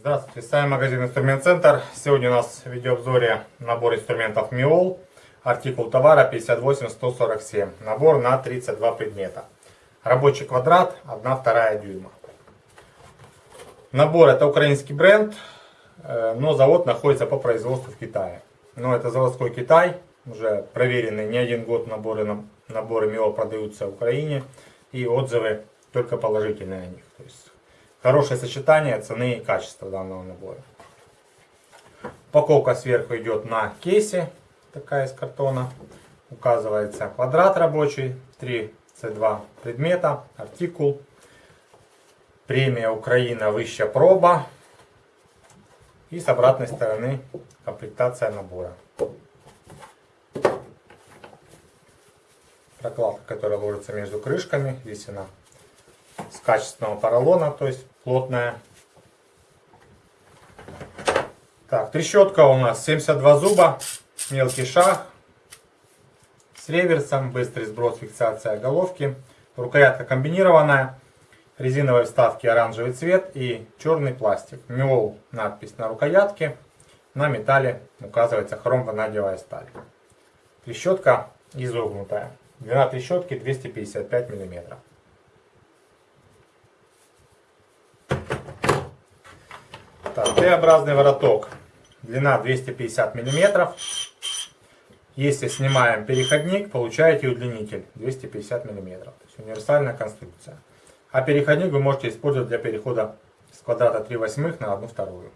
Здравствуйте, с вами магазин Инструмент Центр. Сегодня у нас в видеообзоре набор инструментов МИОЛ. Артикул товара 58147. Набор на 32 предмета. Рабочий квадрат 1,2 дюйма. Набор это украинский бренд, но завод находится по производству в Китае. Но это заводской Китай, уже проверенный не один год наборы, наборы МИОЛ продаются в Украине. И отзывы только положительные о них. То есть Хорошее сочетание цены и качества данного набора. Упаковка сверху идет на кейсе, такая из картона. Указывается квадрат рабочий, 3 C2 предмета, артикул, премия Украина высшая проба. И с обратной стороны комплектация набора. Прокладка, которая ложится между крышками, здесь она с качественного поролона, то есть плотная. Так, трещотка у нас 72 зуба, мелкий шаг с реверсом, быстрый сброс, фиксация головки. Рукоятка комбинированная, резиновые вставки оранжевый цвет и черный пластик. Миол надпись на рукоятке, на металле указывается хром-ванадиевая сталь. Трещотка изогнутая. Длина трещотки 255 миллиметров. Так, Т-образный вороток. Длина 250 мм. Если снимаем переходник, получаете удлинитель 250 мм. То есть универсальная конструкция. А переходник вы можете использовать для перехода с квадрата 3 восьмых на 1 вторую.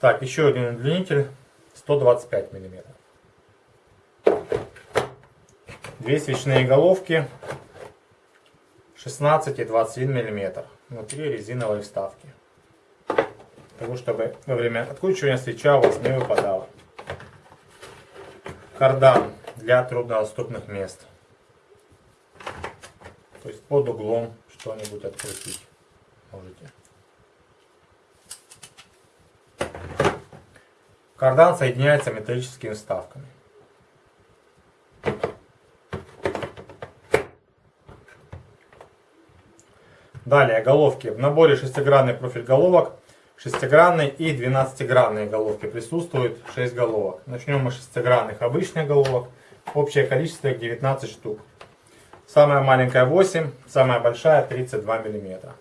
Так, еще один удлинитель 125 миллиметров. Две свечные головки 16 и 21 мм. Внутри резиновые вставки. Того, чтобы во время откручивания свеча у вас не выпадала. Кардан для труднодоступных мест. То есть под углом что-нибудь открутить можете. Кардан соединяется металлическими вставками. Далее головки. В наборе шестигранный профиль головок, шестигранный и двенадцатигранные головки присутствуют 6 головок. Начнем мы с шестигранных обычных головок. Общее количество их 19 штук. Самая маленькая 8, самая большая 32 мм.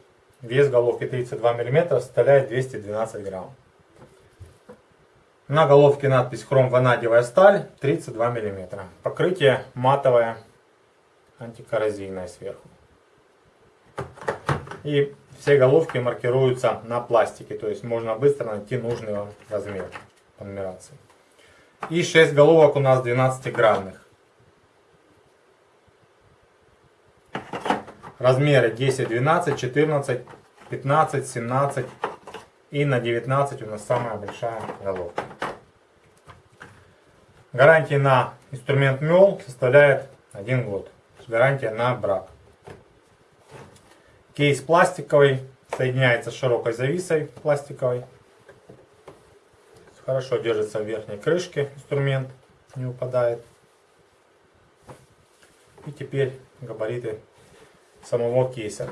Вес головки 32 мм составляет 212 грамм. На головке надпись хром ванадиевая сталь 32 мм. Покрытие матовое антикоррозийное сверху. И все головки маркируются на пластике, то есть можно быстро найти нужный вам размер по нумерации. И 6 головок у нас 12-гранных. Размеры 10, 12, 14, 15, 17 и на 19 у нас самая большая головка. Гарантия на инструмент МЕЛ составляет 1 год. Гарантия на брак. Кейс пластиковый, соединяется с широкой зависой пластиковой. Хорошо держится в верхней крышке инструмент, не упадает. И теперь габариты самого кейса.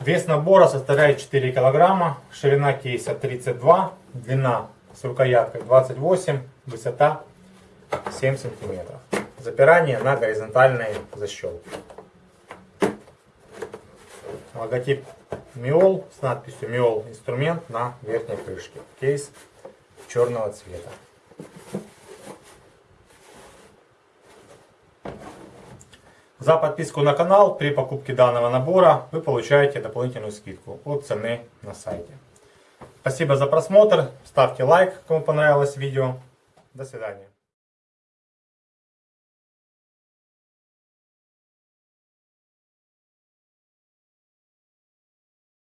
Вес набора составляет 4 килограмма, ширина кейса 32, длина с рукояткой 28, высота 7 сантиметров. Запирание на горизонтальные защелки логотип Миол с надписью Миол инструмент на верхней крышке. Кейс черного цвета. За подписку на канал при покупке данного набора вы получаете дополнительную скидку от цены на сайте. Спасибо за просмотр. Ставьте лайк, кому понравилось видео. До свидания.